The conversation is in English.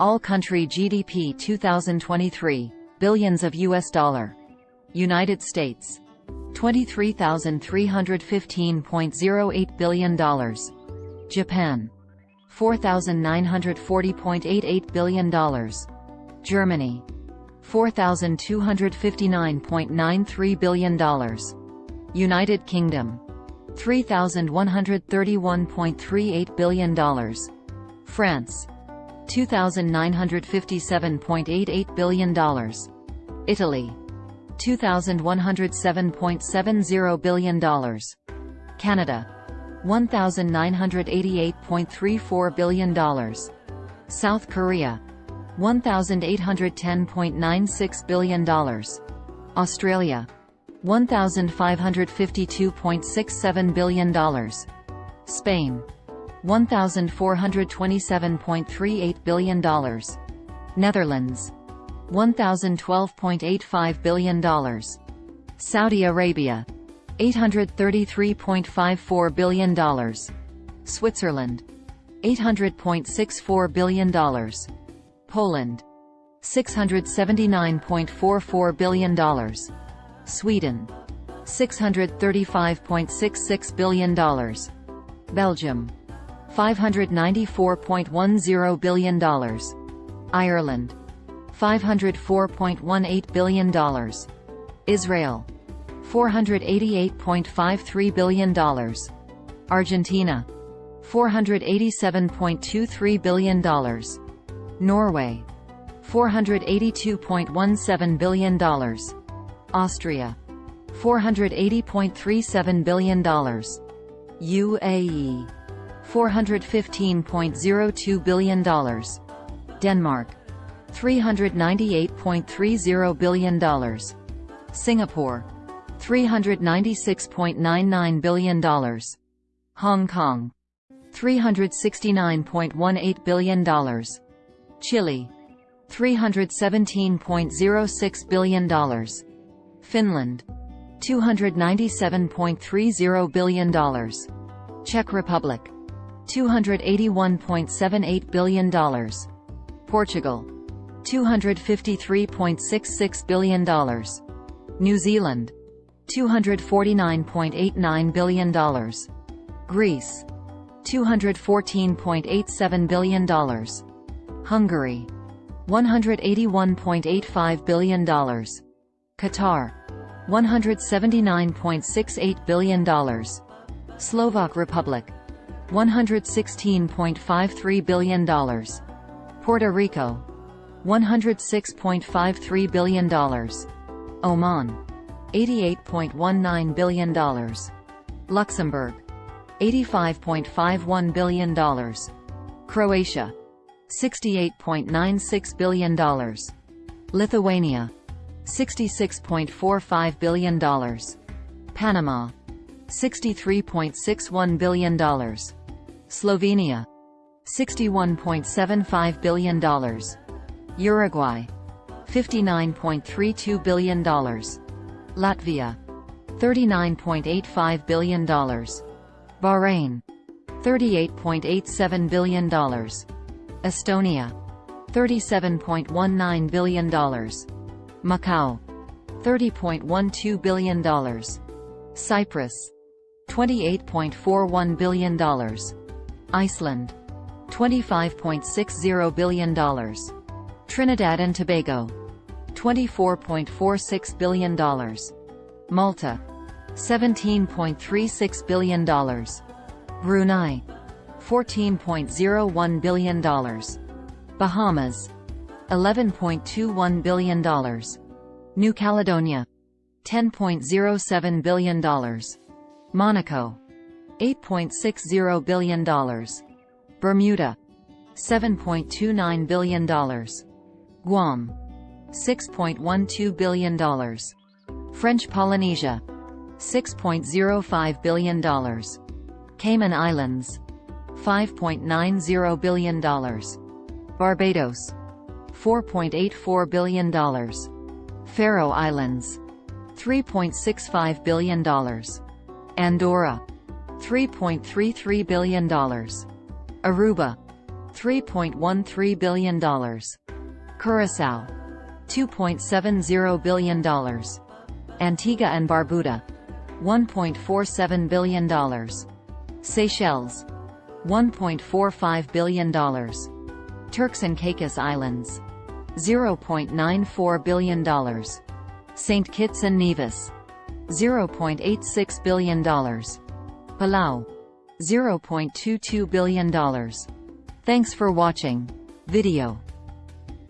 All-country GDP 2023, billions of US dollar. United States. $23,315.08 billion. Japan. $4,940.88 billion. Germany. $4,259.93 billion. United Kingdom. $3,131.38 billion. France. $2,957.88 billion. Italy. $2,107.70 billion. Canada. $1,988.34 billion. South Korea. $1,810.96 billion. Australia. $1,552.67 billion. Spain. $1,427.38 billion. Netherlands. $1,012.85 billion. Saudi Arabia. $833.54 billion. Switzerland. $800.64 billion. Poland. $679.44 billion. Sweden. $635.66 billion. Belgium. $594.10 billion. Ireland. $504.18 billion. Israel. $488.53 billion. Argentina. $487.23 billion. Norway. $482.17 billion. Austria. $480.37 billion. UAE. $415.02 billion. Denmark. $398.30 billion. Singapore. $396.99 billion. Hong Kong. $369.18 billion. Chile. $317.06 billion. Finland. $297.30 billion. Czech Republic. $281.78 billion. Portugal. $253.66 billion. New Zealand. $249.89 billion. Greece. $214.87 billion. Hungary. $181.85 billion. Qatar. $179.68 billion. Slovak Republic. $116.53 billion. Puerto Rico. $106.53 billion. Oman. $88.19 billion. Luxembourg. $85.51 billion. Croatia. $68.96 billion. Lithuania. $66.45 billion. Panama. $63.61 billion. Slovenia. $61.75 billion. Uruguay. $59.32 billion. Latvia. $39.85 billion. Bahrain. $38.87 billion. Estonia. $37.19 billion. Macau. $30.12 billion. Cyprus. $28.41 billion. Iceland. $25.60 billion. Trinidad and Tobago. $24.46 billion. Malta. $17.36 billion. Brunei. $14.01 billion. Bahamas. $11.21 billion. New Caledonia. $10.07 billion. Monaco. $8.60 billion. Bermuda. $7.29 billion. Guam. $6.12 billion. French Polynesia. $6.05 billion. Cayman Islands. $5.90 billion. Barbados. $4.84 billion. Faroe Islands. $3.65 billion. Andorra. $3.33 billion. Aruba. $3.13 billion. Curaçao. $2.70 billion. Antigua and Barbuda. $1.47 billion. Seychelles. $1.45 billion. Turks and Caicos Islands. $0.94 billion. St. Kitts and Nevis. $0.86 billion. Palau. $0.22 billion. Thanks for watching. Video.